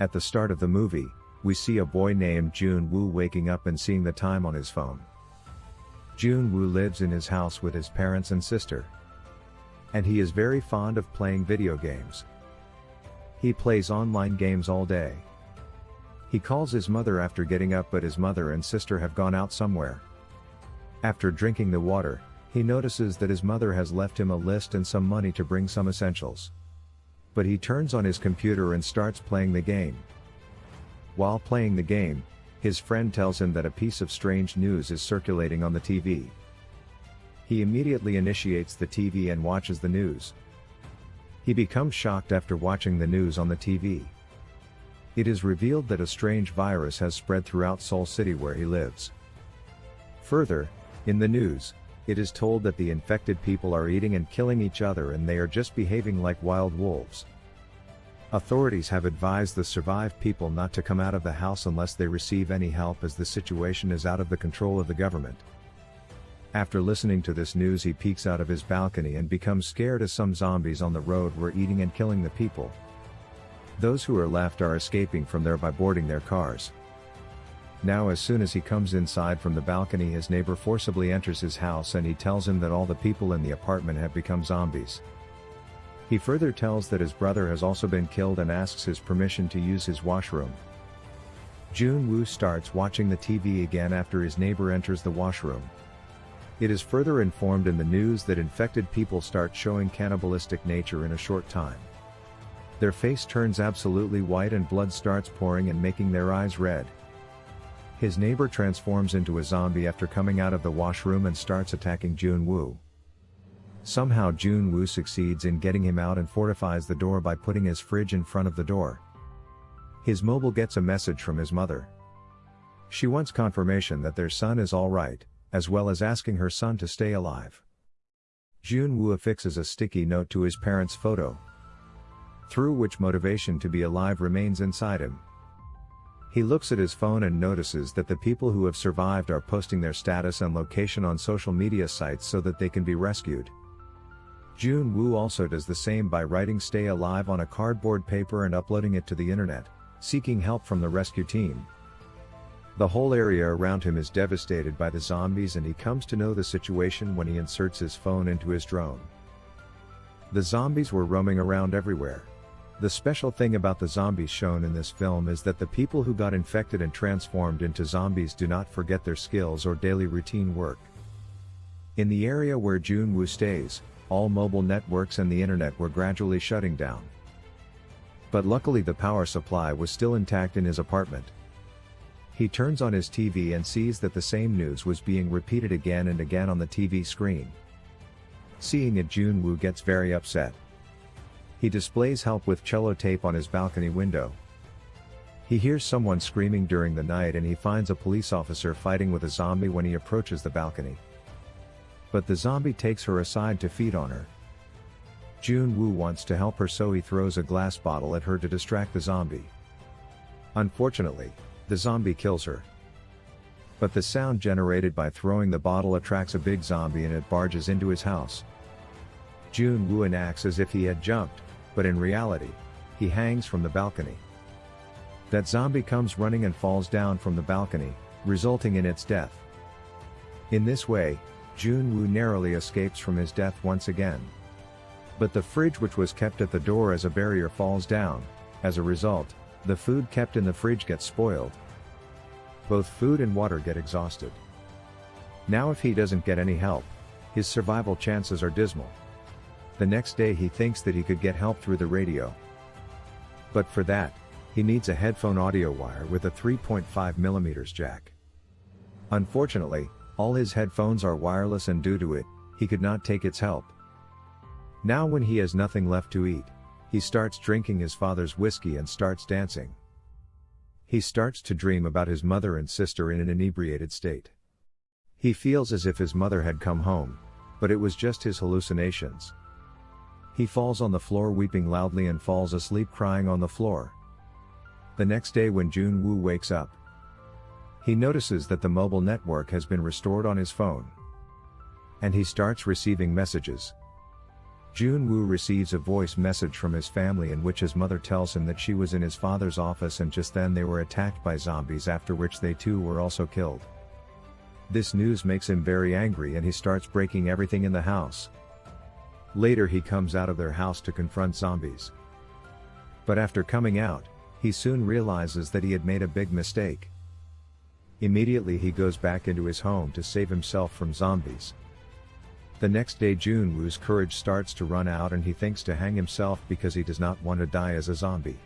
At the start of the movie, we see a boy named Jun Woo waking up and seeing the time on his phone. Jun Woo lives in his house with his parents and sister. And he is very fond of playing video games. He plays online games all day. He calls his mother after getting up but his mother and sister have gone out somewhere. After drinking the water, he notices that his mother has left him a list and some money to bring some essentials. But he turns on his computer and starts playing the game. While playing the game, his friend tells him that a piece of strange news is circulating on the TV. He immediately initiates the TV and watches the news. He becomes shocked after watching the news on the TV. It is revealed that a strange virus has spread throughout Seoul City where he lives. Further, in the news, it is told that the infected people are eating and killing each other and they are just behaving like wild wolves. Authorities have advised the survived people not to come out of the house unless they receive any help as the situation is out of the control of the government. After listening to this news he peeks out of his balcony and becomes scared as some zombies on the road were eating and killing the people. Those who are left are escaping from there by boarding their cars. Now as soon as he comes inside from the balcony his neighbor forcibly enters his house and he tells him that all the people in the apartment have become zombies. He further tells that his brother has also been killed and asks his permission to use his washroom. Jun Woo starts watching the TV again after his neighbor enters the washroom. It is further informed in the news that infected people start showing cannibalistic nature in a short time. Their face turns absolutely white and blood starts pouring and making their eyes red. His neighbor transforms into a zombie after coming out of the washroom and starts attacking Jun Woo. Somehow Jun Woo succeeds in getting him out and fortifies the door by putting his fridge in front of the door. His mobile gets a message from his mother. She wants confirmation that their son is alright, as well as asking her son to stay alive. Jun Woo affixes a sticky note to his parents' photo, through which motivation to be alive remains inside him. He looks at his phone and notices that the people who have survived are posting their status and location on social media sites so that they can be rescued. Jun Woo also does the same by writing stay alive on a cardboard paper and uploading it to the internet, seeking help from the rescue team. The whole area around him is devastated by the zombies and he comes to know the situation when he inserts his phone into his drone. The zombies were roaming around everywhere. The special thing about the zombies shown in this film is that the people who got infected and transformed into zombies do not forget their skills or daily routine work. In the area where Jun stays, all mobile networks and the internet were gradually shutting down. But luckily the power supply was still intact in his apartment. He turns on his TV and sees that the same news was being repeated again and again on the TV screen. Seeing it Jun gets very upset. He displays help with cello tape on his balcony window. He hears someone screaming during the night and he finds a police officer fighting with a zombie when he approaches the balcony. But the zombie takes her aside to feed on her. Jun Woo wants to help her so he throws a glass bottle at her to distract the zombie. Unfortunately, the zombie kills her. But the sound generated by throwing the bottle attracts a big zombie and it barges into his house. Jun Woo acts as if he had jumped, but in reality, he hangs from the balcony. That zombie comes running and falls down from the balcony, resulting in its death. In this way, Jun Woo narrowly escapes from his death once again. But the fridge which was kept at the door as a barrier falls down, as a result, the food kept in the fridge gets spoiled. Both food and water get exhausted. Now if he doesn't get any help, his survival chances are dismal. The next day he thinks that he could get help through the radio. But for that, he needs a headphone audio wire with a 3.5mm jack. Unfortunately, all his headphones are wireless and due to it, he could not take its help. Now when he has nothing left to eat, he starts drinking his father's whiskey and starts dancing. He starts to dream about his mother and sister in an inebriated state. He feels as if his mother had come home, but it was just his hallucinations. He falls on the floor weeping loudly and falls asleep crying on the floor. The next day when Jun Woo wakes up, he notices that the mobile network has been restored on his phone. And he starts receiving messages. Jun Woo receives a voice message from his family in which his mother tells him that she was in his father's office and just then they were attacked by zombies after which they too were also killed. This news makes him very angry and he starts breaking everything in the house. Later he comes out of their house to confront zombies. But after coming out, he soon realizes that he had made a big mistake. Immediately he goes back into his home to save himself from zombies. The next day Jun Woo's courage starts to run out and he thinks to hang himself because he does not want to die as a zombie.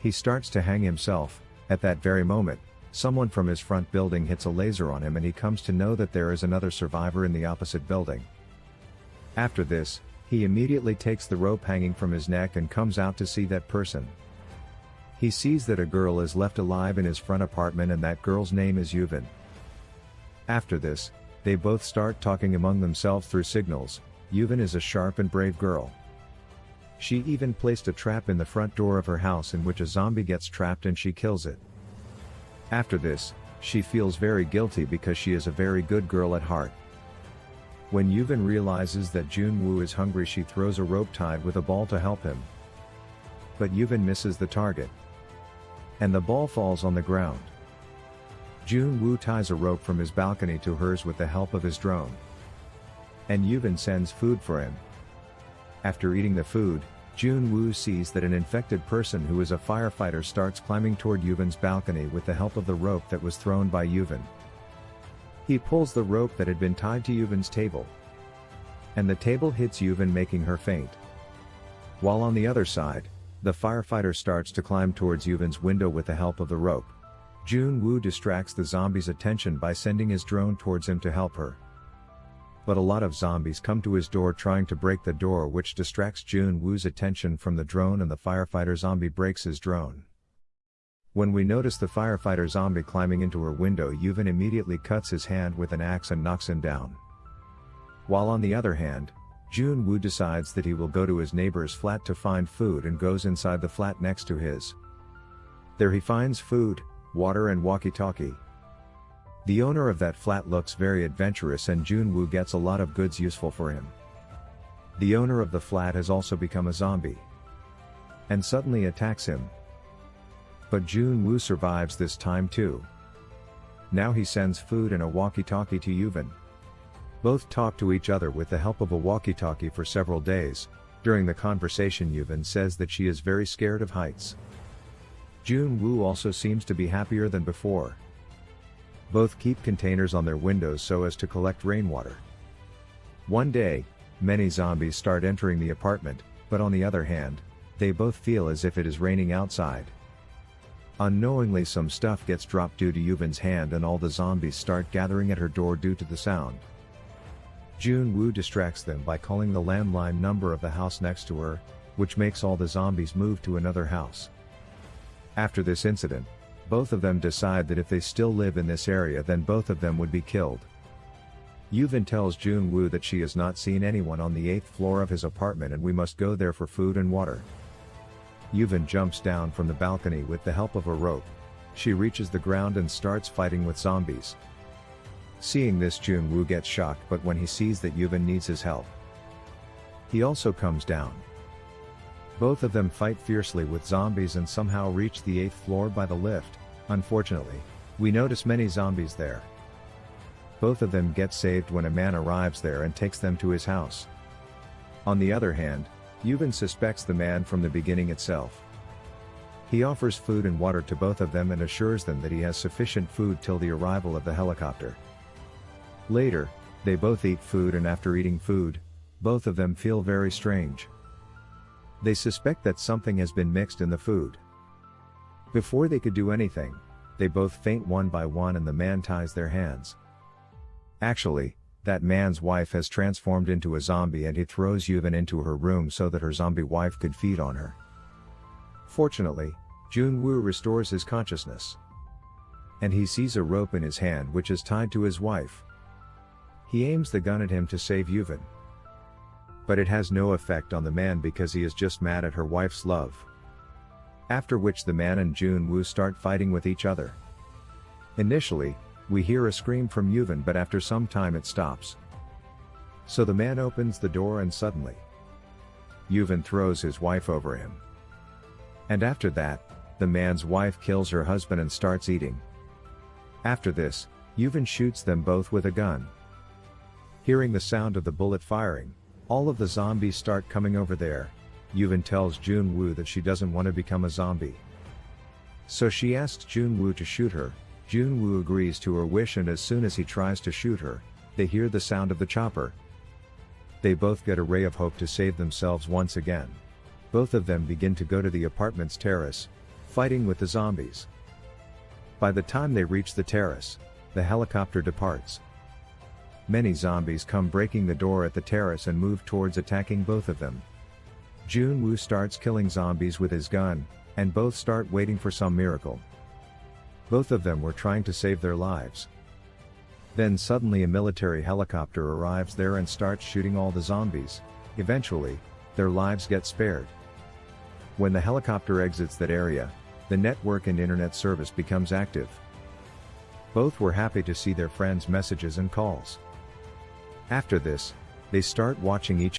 He starts to hang himself, at that very moment, someone from his front building hits a laser on him and he comes to know that there is another survivor in the opposite building. After this, he immediately takes the rope hanging from his neck and comes out to see that person. He sees that a girl is left alive in his front apartment and that girl's name is Yuvin. After this, they both start talking among themselves through signals, Yuvin is a sharp and brave girl. She even placed a trap in the front door of her house in which a zombie gets trapped and she kills it. After this, she feels very guilty because she is a very good girl at heart. When Yuvin realizes that Jun Woo is hungry she throws a rope tied with a ball to help him. But Yuvin misses the target. And the ball falls on the ground. Jun Woo ties a rope from his balcony to hers with the help of his drone. And Yuvin sends food for him. After eating the food, Jun Woo sees that an infected person who is a firefighter starts climbing toward Yuvin's balcony with the help of the rope that was thrown by Yuvin. He pulls the rope that had been tied to Yuvin's table. And the table hits Yuvin making her faint. While on the other side, the firefighter starts to climb towards Yuvin's window with the help of the rope. Jun Woo distracts the zombie's attention by sending his drone towards him to help her. But a lot of zombies come to his door trying to break the door which distracts Jun Woo's attention from the drone and the firefighter zombie breaks his drone. When we notice the firefighter zombie climbing into her window Yuvin immediately cuts his hand with an axe and knocks him down. While on the other hand, Jun Woo decides that he will go to his neighbor's flat to find food and goes inside the flat next to his. There he finds food, water and walkie-talkie. The owner of that flat looks very adventurous and Jun Woo gets a lot of goods useful for him. The owner of the flat has also become a zombie. And suddenly attacks him. But Jun Woo survives this time too. Now he sends food and a walkie-talkie to Yuvin. Both talk to each other with the help of a walkie-talkie for several days. During the conversation Yuvin says that she is very scared of heights. Jun Woo also seems to be happier than before. Both keep containers on their windows so as to collect rainwater. One day, many zombies start entering the apartment, but on the other hand, they both feel as if it is raining outside. Unknowingly some stuff gets dropped due to Yuvin's hand and all the zombies start gathering at her door due to the sound. Jun Woo distracts them by calling the landline number of the house next to her, which makes all the zombies move to another house. After this incident, both of them decide that if they still live in this area then both of them would be killed. Yuvin tells Jun Woo that she has not seen anyone on the 8th floor of his apartment and we must go there for food and water. Yuvin jumps down from the balcony with the help of a rope. She reaches the ground and starts fighting with zombies. Seeing this Jun gets shocked but when he sees that Yuvin needs his help. He also comes down. Both of them fight fiercely with zombies and somehow reach the 8th floor by the lift, unfortunately, we notice many zombies there. Both of them get saved when a man arrives there and takes them to his house. On the other hand, Yuvin suspects the man from the beginning itself. He offers food and water to both of them and assures them that he has sufficient food till the arrival of the helicopter. Later, they both eat food and after eating food, both of them feel very strange. They suspect that something has been mixed in the food. Before they could do anything, they both faint one by one and the man ties their hands. Actually, that man's wife has transformed into a zombie and he throws Yuvin into her room so that her zombie wife could feed on her. Fortunately, Jun Woo restores his consciousness. And he sees a rope in his hand which is tied to his wife. He aims the gun at him to save Yuvin. But it has no effect on the man because he is just mad at her wife's love. After which the man and Jun Woo start fighting with each other. Initially, we hear a scream from Yuvin but after some time it stops. So the man opens the door and suddenly, Yuvin throws his wife over him. And after that, the man's wife kills her husband and starts eating. After this, Yuvin shoots them both with a gun. Hearing the sound of the bullet firing, all of the zombies start coming over there. Yuvin tells Junwoo that she doesn't want to become a zombie. So she asks Junwoo to shoot her, Junwoo agrees to her wish and as soon as he tries to shoot her, they hear the sound of the chopper. They both get a ray of hope to save themselves once again. Both of them begin to go to the apartment's terrace, fighting with the zombies. By the time they reach the terrace, the helicopter departs. Many zombies come breaking the door at the terrace and move towards attacking both of them. Junwoo starts killing zombies with his gun, and both start waiting for some miracle. Both of them were trying to save their lives. Then suddenly a military helicopter arrives there and starts shooting all the zombies. Eventually, their lives get spared. When the helicopter exits that area, the network and internet service becomes active. Both were happy to see their friends' messages and calls. After this, they start watching each